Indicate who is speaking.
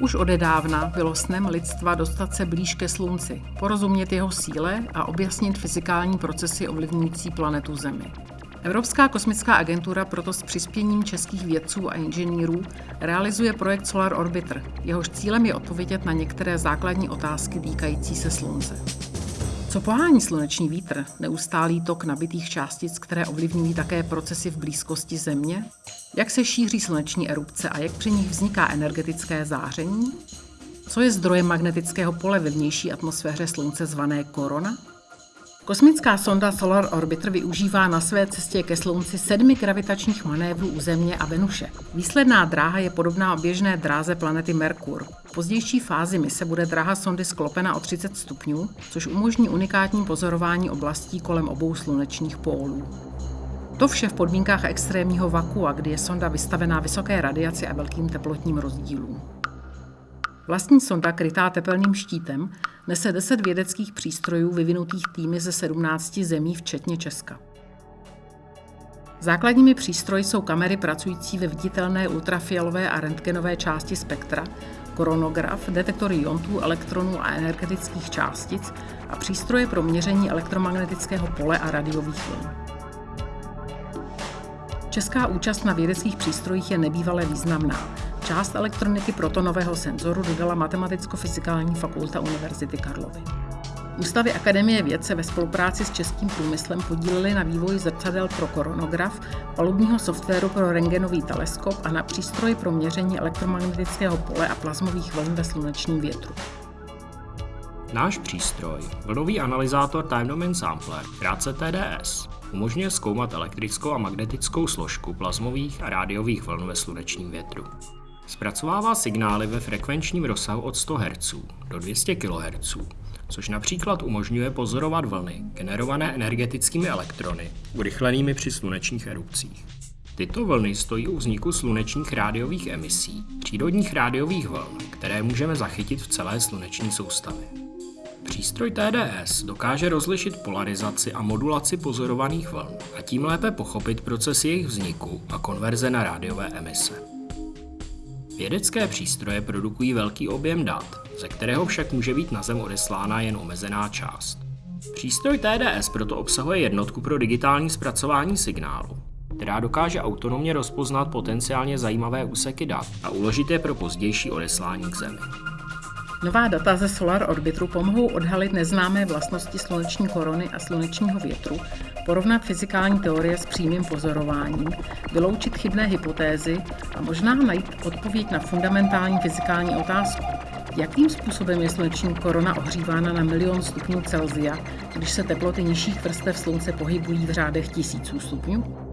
Speaker 1: Už odedávna bylo snem lidstva dostat se blíž ke Slunci, porozumět jeho síle a objasnit fyzikální procesy ovlivňující planetu Zemi. Evropská kosmická agentura proto s přispěním českých vědců a inženýrů realizuje projekt Solar Orbiter. Jehož cílem je odpovědět na některé základní otázky týkající se Slunce. Co pohání sluneční vítr, neustálý tok nabitých částic, které ovlivňují také procesy v blízkosti Země? Jak se šíří sluneční erupce a jak při nich vzniká energetické záření? Co je zdrojem magnetického pole ve vnější atmosféře Slunce zvané korona? Kosmická sonda Solar Orbiter využívá na své cestě ke Slunci sedmi gravitačních manévrů u Země a Venuše. Výsledná dráha je podobná běžné dráze planety Merkur. V pozdější fázi mise bude dráha sondy sklopena o 30 stupňů, což umožní unikátní pozorování oblastí kolem obou slunečních pólů. To vše v podmínkách extrémního vakua, kdy je sonda vystavená vysoké radiaci a velkým teplotním rozdílům. Vlastní sonda, krytá tepelným štítem, nese 10 vědeckých přístrojů vyvinutých týmy ze 17 zemí, včetně Česka. Základními přístroji jsou kamery pracující ve viditelné ultrafialové a rentgenové části spektra, koronograf, detektory iontů, elektronů a energetických částic a přístroje pro měření elektromagnetického pole a radiových vln. Česká účast na vědeckých přístrojích je nebývale významná. Část elektroniky protonového senzoru dodala Matematicko-fyzikální fakulta Univerzity Karlovy. Ústavy Akademie věd se ve spolupráci s českým průmyslem podílely na vývoji zrcadel pro koronograf, palubního softwaru pro rengenový teleskop a na přístroji pro měření elektromagnetického pole a plazmových vln ve slunečním větru.
Speaker 2: Náš přístroj, vlnový analyzátor Time Domain Sampler, krátce TDS, umožňuje zkoumat elektrickou a magnetickou složku plazmových a rádiových vln ve slunečním větru. Zpracovává signály ve frekvenčním rozsahu od 100 Hz do 200 kHz, což například umožňuje pozorovat vlny generované energetickými elektrony, urychlenými při slunečních erupcích. Tyto vlny stojí u vzniku slunečních rádiových emisí, přírodních rádiových vln, které můžeme zachytit v celé sluneční soustavě. Přístroj TDS dokáže rozlišit polarizaci a modulaci pozorovaných vln a tím lépe pochopit proces jejich vzniku a konverze na rádiové emise. Vědecké přístroje produkují velký objem dat, ze kterého však může být na Zem odeslána jen omezená část. Přístroj TDS proto obsahuje jednotku pro digitální zpracování signálu, která dokáže autonomně rozpoznat potenciálně zajímavé úseky dat a uložit je pro pozdější odeslání k Zemi.
Speaker 1: Nová data ze Solar Orbitru pomohou odhalit neznámé vlastnosti sluneční korony a slunečního větru, porovnat fyzikální teorie s přímým pozorováním, vyloučit chybné hypotézy a možná najít odpověď na fundamentální fyzikální otázku. Jakým způsobem je sluneční korona ohřívána na milion stupňů Celzia, když se teploty nižších vrstev slunce pohybují v řádech tisíců stupňů?